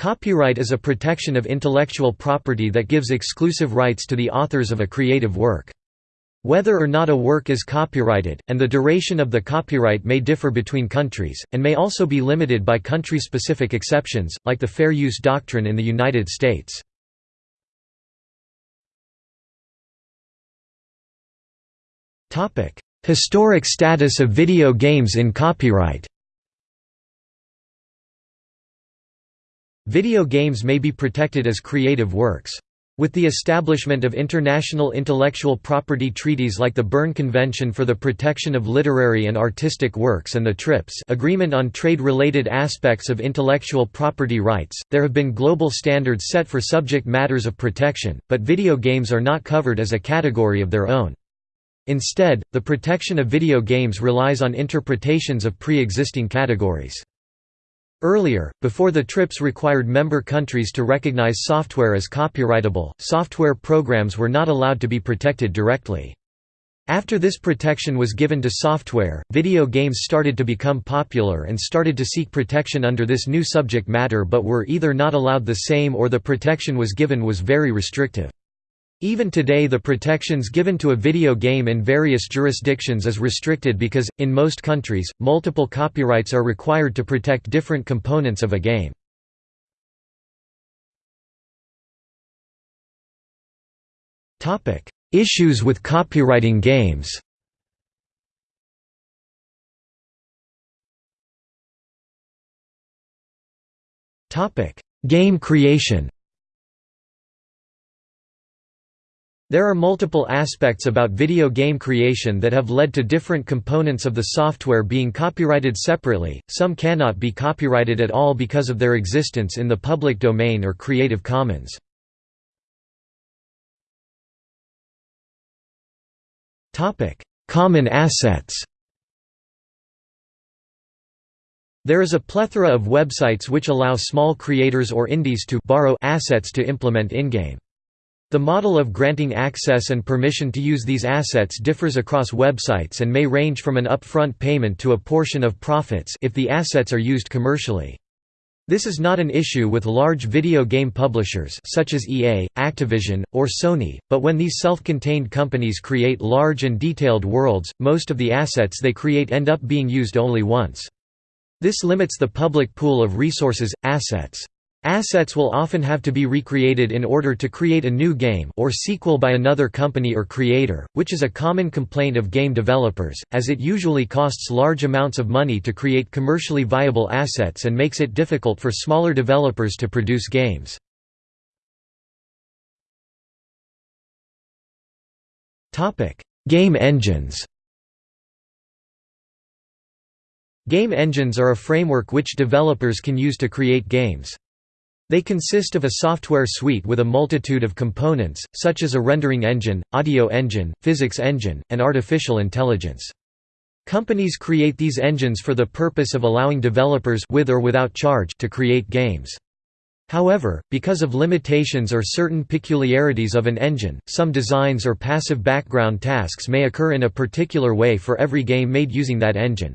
Copyright is a protection of intellectual property that gives exclusive rights to the authors of a creative work. Whether or not a work is copyrighted, and the duration of the copyright may differ between countries, and may also be limited by country-specific exceptions, like the fair use doctrine in the United States. Historic status of video games in copyright Video games may be protected as creative works. With the establishment of international intellectual property treaties like the Berne Convention for the Protection of Literary and Artistic Works and the TRIPS Agreement on Trade-Related Aspects of Intellectual Property Rights, there have been global standards set for subject matters of protection, but video games are not covered as a category of their own. Instead, the protection of video games relies on interpretations of pre-existing categories. Earlier, before the TRIPS required member countries to recognize software as copyrightable, software programs were not allowed to be protected directly. After this protection was given to software, video games started to become popular and started to seek protection under this new subject matter but were either not allowed the same or the protection was given was very restrictive. Even today the protections given to a video game in various jurisdictions is restricted because, in most countries, multiple copyrights are required to protect different components of a game. Issues with copyrighting games Game creation There are multiple aspects about video game creation that have led to different components of the software being copyrighted separately, some cannot be copyrighted at all because of their existence in the public domain or Creative Commons. Common assets There is a plethora of websites which allow small creators or indies to borrow assets to implement in-game. The model of granting access and permission to use these assets differs across websites and may range from an upfront payment to a portion of profits if the assets are used commercially. This is not an issue with large video game publishers such as EA, Activision, or Sony, but when these self-contained companies create large and detailed worlds, most of the assets they create end up being used only once. This limits the public pool of resources, assets. Assets will often have to be recreated in order to create a new game or sequel by another company or creator, which is a common complaint of game developers, as it usually costs large amounts of money to create commercially viable assets and makes it difficult for smaller developers to produce games. Game engines Game engines are a framework which developers can use to create games. They consist of a software suite with a multitude of components, such as a rendering engine, audio engine, physics engine, and artificial intelligence. Companies create these engines for the purpose of allowing developers with or without charge to create games. However, because of limitations or certain peculiarities of an engine, some designs or passive background tasks may occur in a particular way for every game made using that engine.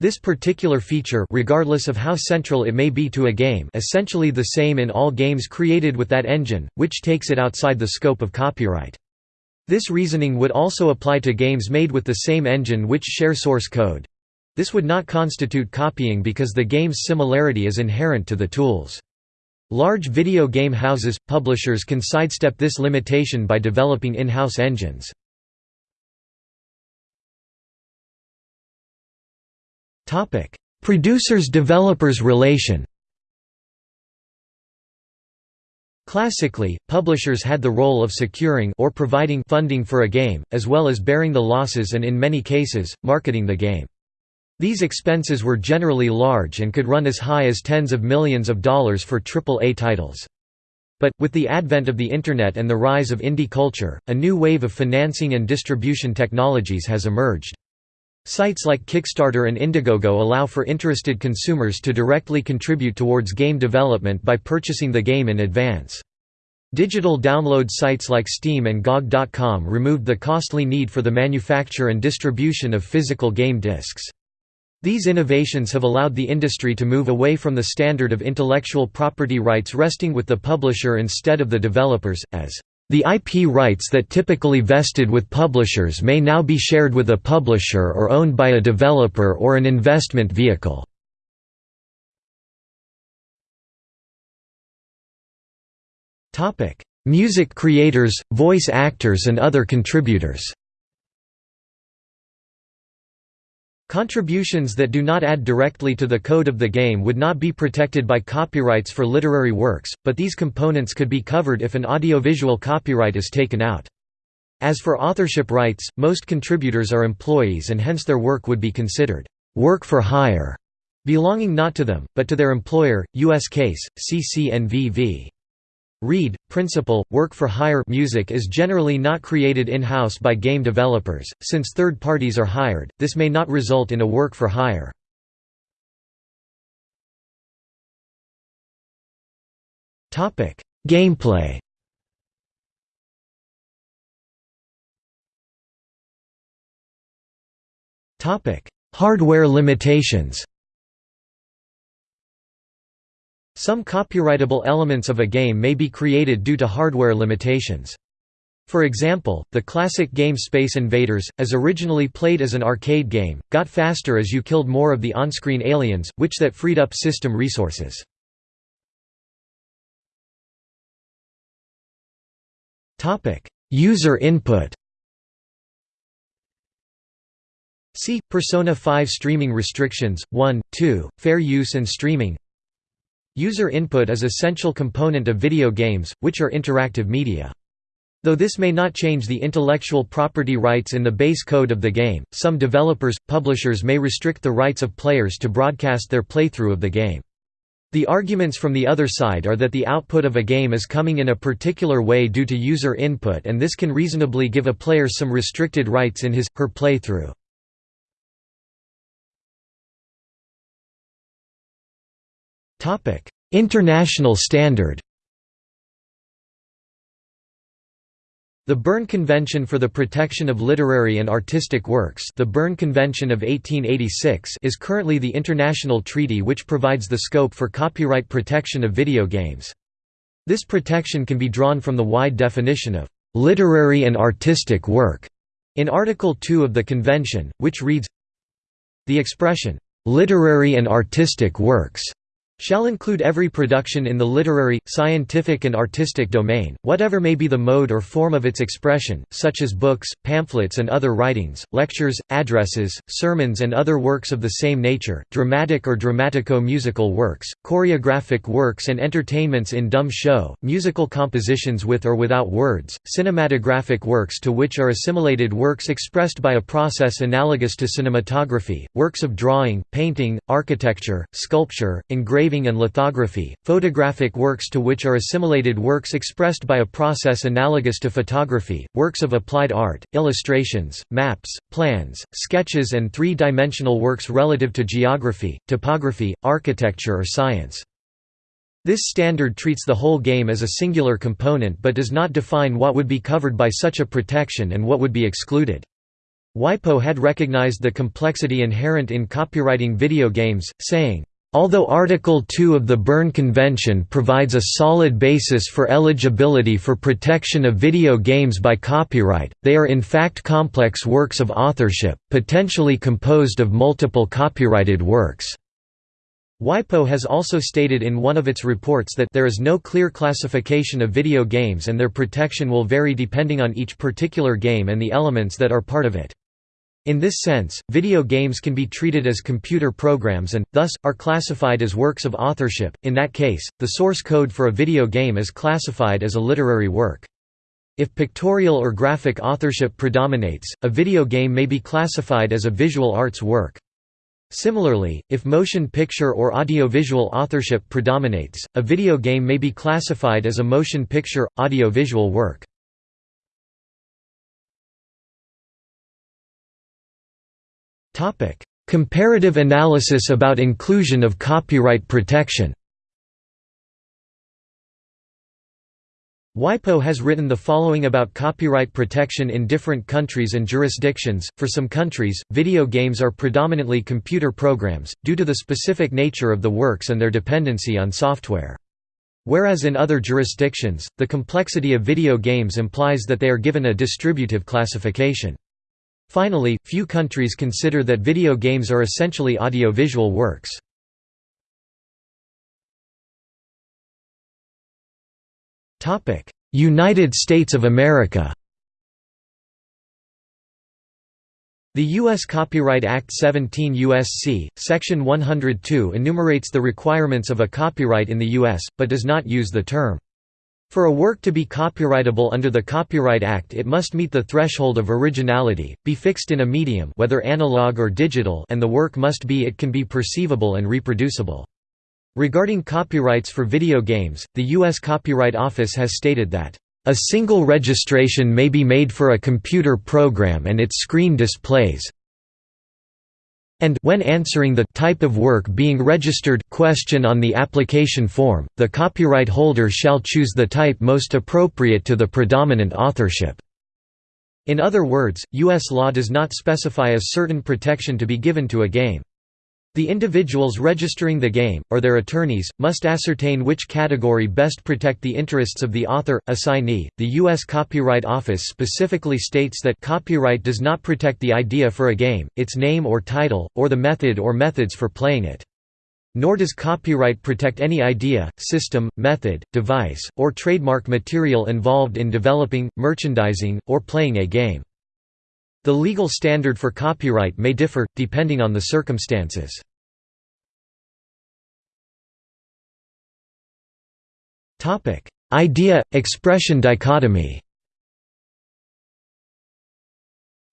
This particular feature regardless of how central it may be to a game essentially the same in all games created with that engine, which takes it outside the scope of copyright. This reasoning would also apply to games made with the same engine which share source code. This would not constitute copying because the game's similarity is inherent to the tools. Large video game houses, publishers can sidestep this limitation by developing in-house engines. Producers-developers relation Classically, publishers had the role of securing or providing funding for a game, as well as bearing the losses and in many cases, marketing the game. These expenses were generally large and could run as high as tens of millions of dollars for AAA titles. But, with the advent of the Internet and the rise of indie culture, a new wave of financing and distribution technologies has emerged. Sites like Kickstarter and Indiegogo allow for interested consumers to directly contribute towards game development by purchasing the game in advance. Digital download sites like Steam and GOG.com removed the costly need for the manufacture and distribution of physical game discs. These innovations have allowed the industry to move away from the standard of intellectual property rights resting with the publisher instead of the developers, as the IP rights that typically vested with publishers may now be shared with a publisher or owned by a developer or an investment vehicle. Music creators, voice actors and other contributors Contributions that do not add directly to the code of the game would not be protected by copyrights for literary works, but these components could be covered if an audiovisual copyright is taken out. As for authorship rights, most contributors are employees and hence their work would be considered work for hire, belonging not to them, but to their employer. U.S. case, CCNV v. Reid, principle, work-for-hire music is generally not created in-house by game developers, since third parties are hired, this may not result in a work-for-hire. Gameplay Hardware limitations Some copyrightable elements of a game may be created due to hardware limitations. For example, the classic game Space Invaders, as originally played as an arcade game, got faster as you killed more of the on-screen aliens, which that freed up system resources. User input See, Persona 5 Streaming Restrictions, 1, 2, Fair Use and Streaming User input is essential component of video games, which are interactive media. Though this may not change the intellectual property rights in the base code of the game, some developers, publishers may restrict the rights of players to broadcast their playthrough of the game. The arguments from the other side are that the output of a game is coming in a particular way due to user input and this can reasonably give a player some restricted rights in his, her playthrough. International standard The Berne Convention for the Protection of Literary and Artistic Works the Berne Convention of 1886 is currently the international treaty which provides the scope for copyright protection of video games. This protection can be drawn from the wide definition of «literary and artistic work» in Article 2 of the Convention, which reads The expression «literary and artistic works» shall include every production in the literary, scientific and artistic domain, whatever may be the mode or form of its expression, such as books, pamphlets and other writings, lectures, addresses, sermons and other works of the same nature, dramatic or dramatico-musical works, choreographic works and entertainments in dumb show, musical compositions with or without words, cinematographic works to which are assimilated works expressed by a process analogous to cinematography, works of drawing, painting, architecture, sculpture, engraving engraving and lithography, photographic works to which are assimilated works expressed by a process analogous to photography, works of applied art, illustrations, maps, plans, sketches and three-dimensional works relative to geography, topography, architecture or science. This standard treats the whole game as a singular component but does not define what would be covered by such a protection and what would be excluded. WIPO had recognized the complexity inherent in copyrighting video games, saying, Although Article 2 of the Berne Convention provides a solid basis for eligibility for protection of video games by copyright, they are in fact complex works of authorship, potentially composed of multiple copyrighted works. WIPO has also stated in one of its reports that there is no clear classification of video games and their protection will vary depending on each particular game and the elements that are part of it. In this sense, video games can be treated as computer programs and, thus, are classified as works of authorship. In that case, the source code for a video game is classified as a literary work. If pictorial or graphic authorship predominates, a video game may be classified as a visual arts work. Similarly, if motion picture or audiovisual authorship predominates, a video game may be classified as a motion picture, audiovisual work. Comparative analysis about inclusion of copyright protection. WIPO has written the following about copyright protection in different countries and jurisdictions. For some countries, video games are predominantly computer programs, due to the specific nature of the works and their dependency on software. Whereas in other jurisdictions, the complexity of video games implies that they are given a distributive classification. Finally, few countries consider that video games are essentially audiovisual works. United States of America The U.S. Copyright Act 17 U.S.C., Section 102 enumerates the requirements of a copyright in the U.S., but does not use the term. For a work to be copyrightable under the Copyright Act it must meet the threshold of originality, be fixed in a medium whether analog or digital and the work must be it can be perceivable and reproducible. Regarding copyrights for video games, the U.S. Copyright Office has stated that, "...a single registration may be made for a computer program and its screen displays and when answering the type of work being registered question on the application form, the copyright holder shall choose the type most appropriate to the predominant authorship." In other words, U.S. law does not specify a certain protection to be given to a game. The individuals registering the game, or their attorneys, must ascertain which category best protect the interests of the author, assignee. The U.S. Copyright Office specifically states that copyright does not protect the idea for a game, its name or title, or the method or methods for playing it. Nor does copyright protect any idea, system, method, device, or trademark material involved in developing, merchandising, or playing a game. The legal standard for copyright may differ, depending on the circumstances. Idea-expression dichotomy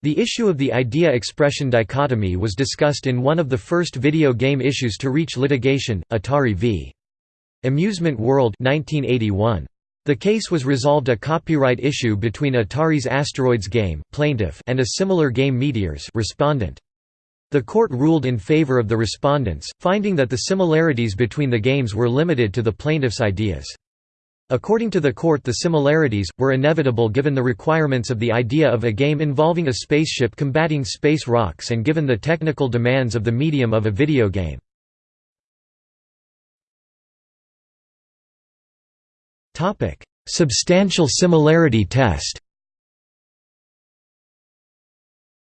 The issue of the idea-expression dichotomy was discussed in one of the first video game issues to reach litigation, Atari v. Amusement World 1981. The case was resolved a copyright issue between Atari's Asteroids game plaintiff and a similar game Meteors respondent. The court ruled in favor of the respondents, finding that the similarities between the games were limited to the plaintiff's ideas. According to the court the similarities, were inevitable given the requirements of the idea of a game involving a spaceship combating space rocks and given the technical demands of the medium of a video game. Substantial similarity test.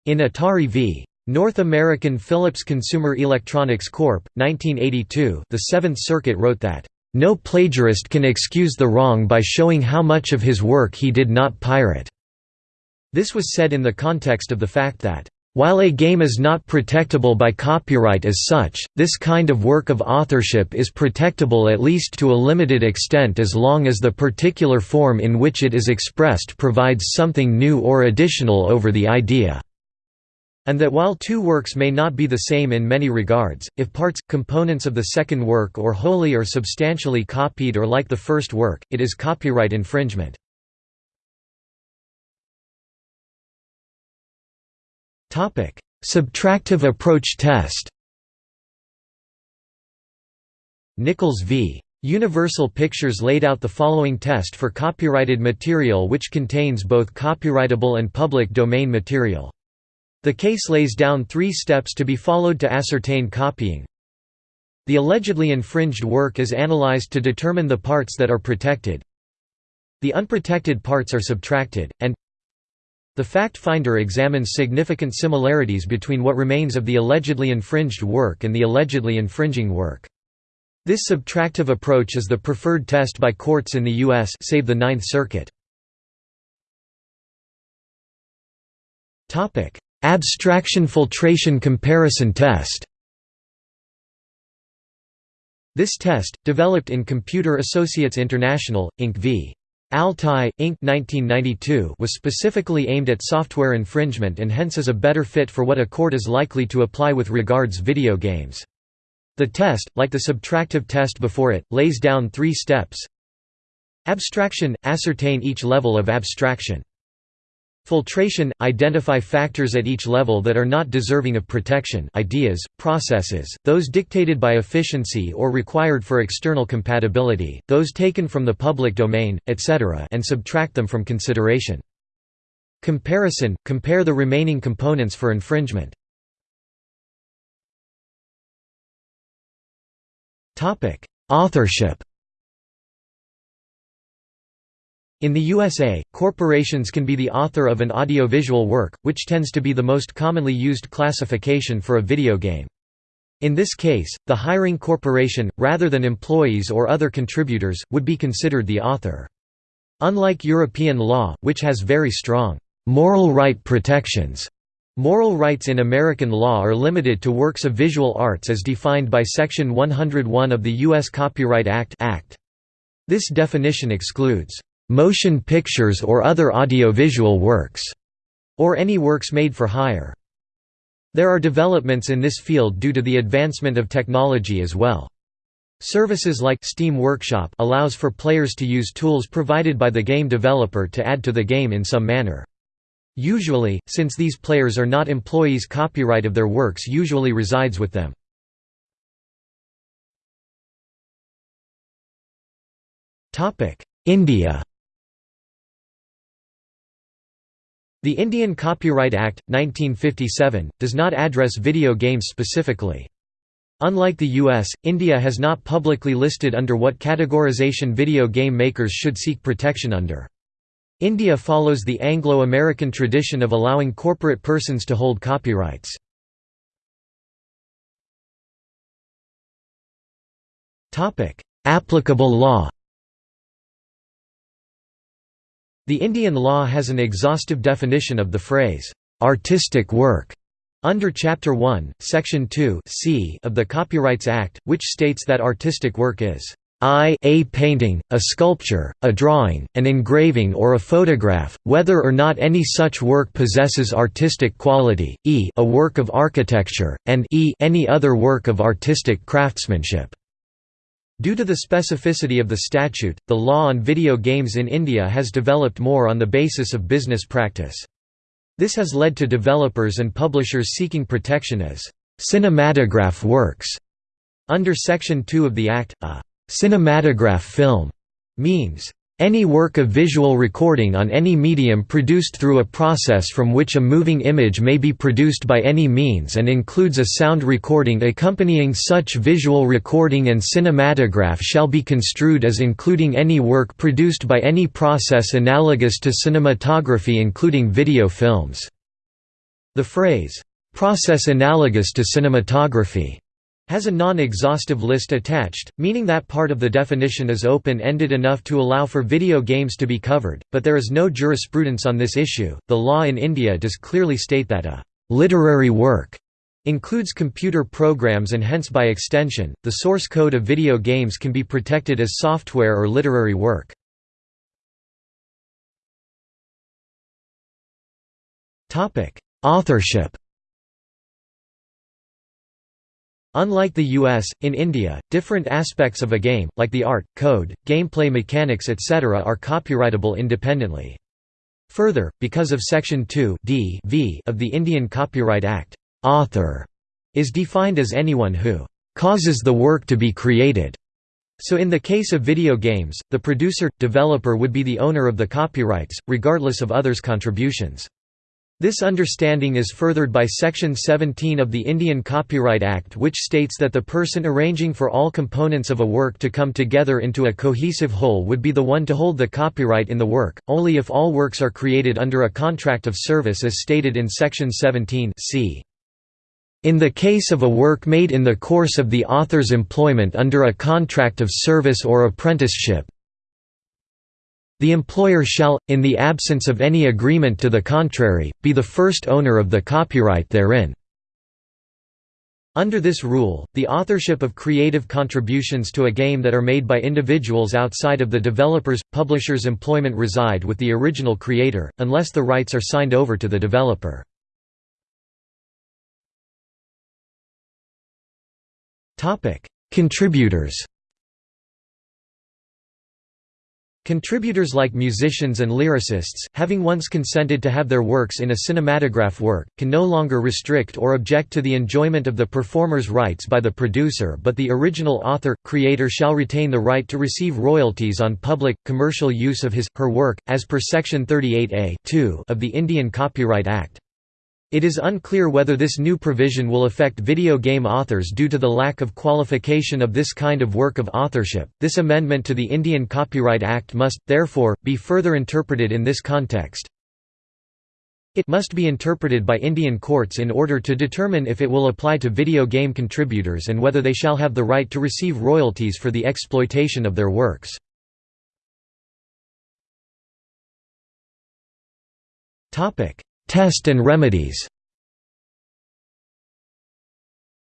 In Atari v. North American Philips Consumer Electronics Corp. 1982, the Seventh Circuit wrote that no plagiarist can excuse the wrong by showing how much of his work he did not pirate. This was said in the context of the fact that while a game is not protectable by copyright as such, this kind of work of authorship is protectable at least to a limited extent as long as the particular form in which it is expressed provides something new or additional over the idea. And that while two works may not be the same in many regards, if parts, components of the second work or wholly or substantially copied or like the first work, it is copyright infringement. Subtractive approach test Nichols v. Universal Pictures laid out the following test for copyrighted material which contains both copyrightable and public domain material. The case lays down three steps to be followed to ascertain copying. The allegedly infringed work is analyzed to determine the parts that are protected. The unprotected parts are subtracted, and the fact finder examines significant similarities between what remains of the allegedly infringed work and the allegedly infringing work. This subtractive approach is the preferred test by courts in the U.S. save the Ninth Circuit. Abstraction filtration comparison test This test, developed in Computer Associates International, Inc. v. Altai, Inc. 1992 was specifically aimed at software infringement and hence is a better fit for what a court is likely to apply with regards video games. The test, like the subtractive test before it, lays down three steps. Abstraction – ascertain each level of abstraction. Filtration – Identify factors at each level that are not deserving of protection ideas, processes, those dictated by efficiency or required for external compatibility, those taken from the public domain, etc. and subtract them from consideration. Comparison – Compare the remaining components for infringement. Authorship In the USA, corporations can be the author of an audiovisual work, which tends to be the most commonly used classification for a video game. In this case, the hiring corporation, rather than employees or other contributors, would be considered the author. Unlike European law, which has very strong moral right protections, moral rights in American law are limited to works of visual arts as defined by Section 101 of the U.S. Copyright Act. Act. This definition excludes motion pictures or other audiovisual works, or any works made for hire. There are developments in this field due to the advancement of technology as well. Services like Steam Workshop allows for players to use tools provided by the game developer to add to the game in some manner. Usually, since these players are not employees copyright of their works usually resides with them. India The Indian Copyright Act, 1957, does not address video games specifically. Unlike the US, India has not publicly listed under what categorization video game makers should seek protection under. India follows the Anglo-American tradition of allowing corporate persons to hold copyrights. Applicable law The Indian law has an exhaustive definition of the phrase, "'artistic work' under Chapter 1, Section 2 c of the Copyrights Act, which states that artistic work is I a painting, a sculpture, a drawing, an engraving or a photograph, whether or not any such work possesses artistic quality, e a work of architecture, and e any other work of artistic craftsmanship. Due to the specificity of the statute, the law on video games in India has developed more on the basis of business practice. This has led to developers and publishers seeking protection as cinematograph works. Under Section 2 of the Act, a cinematograph film means any work of visual recording on any medium produced through a process from which a moving image may be produced by any means and includes a sound recording accompanying such visual recording and cinematograph shall be construed as including any work produced by any process analogous to cinematography including video films. The phrase, "...process analogous to cinematography." Has a non-exhaustive list attached, meaning that part of the definition is open-ended enough to allow for video games to be covered, but there is no jurisprudence on this issue. The law in India does clearly state that a literary work includes computer programs and hence by extension, the source code of video games can be protected as software or literary work. Authorship Unlike the US, in India, different aspects of a game, like the art, code, gameplay mechanics etc. are copyrightable independently. Further, because of Section 2 d v of the Indian Copyright Act, author is defined as anyone who causes the work to be created. So in the case of video games, the producer, developer would be the owner of the copyrights, regardless of others' contributions. This understanding is furthered by Section 17 of the Indian Copyright Act which states that the person arranging for all components of a work to come together into a cohesive whole would be the one to hold the copyright in the work, only if all works are created under a contract of service as stated in Section 17 c. In the case of a work made in the course of the author's employment under a contract of service or apprenticeship, the employer shall, in the absence of any agreement to the contrary, be the first owner of the copyright therein. Under this rule, the authorship of creative contributions to a game that are made by individuals outside of the developer's, publisher's employment reside with the original creator, unless the rights are signed over to the developer. Contributors Contributors like musicians and lyricists, having once consented to have their works in a cinematograph work, can no longer restrict or object to the enjoyment of the performer's rights by the producer but the original author, creator shall retain the right to receive royalties on public, commercial use of his, her work, as per Section 38A of the Indian Copyright Act. It is unclear whether this new provision will affect video game authors due to the lack of qualification of this kind of work of authorship. This amendment to the Indian Copyright Act must, therefore, be further interpreted in this context. It must be interpreted by Indian courts in order to determine if it will apply to video game contributors and whether they shall have the right to receive royalties for the exploitation of their works. Topic: Test and remedies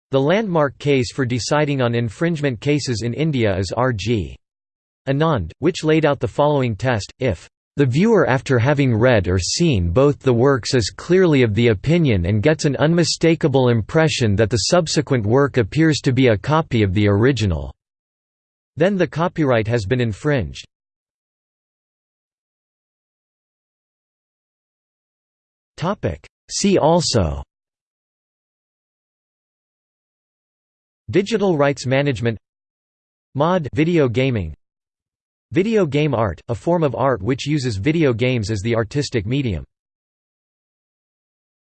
The landmark case for deciding on infringement cases in India is R.G. Anand, which laid out the following test, if the viewer after having read or seen both the works is clearly of the opinion and gets an unmistakable impression that the subsequent work appears to be a copy of the original, then the copyright has been infringed. See also. Digital rights management. Mod. Video gaming. Video game art, a form of art which uses video games as the artistic medium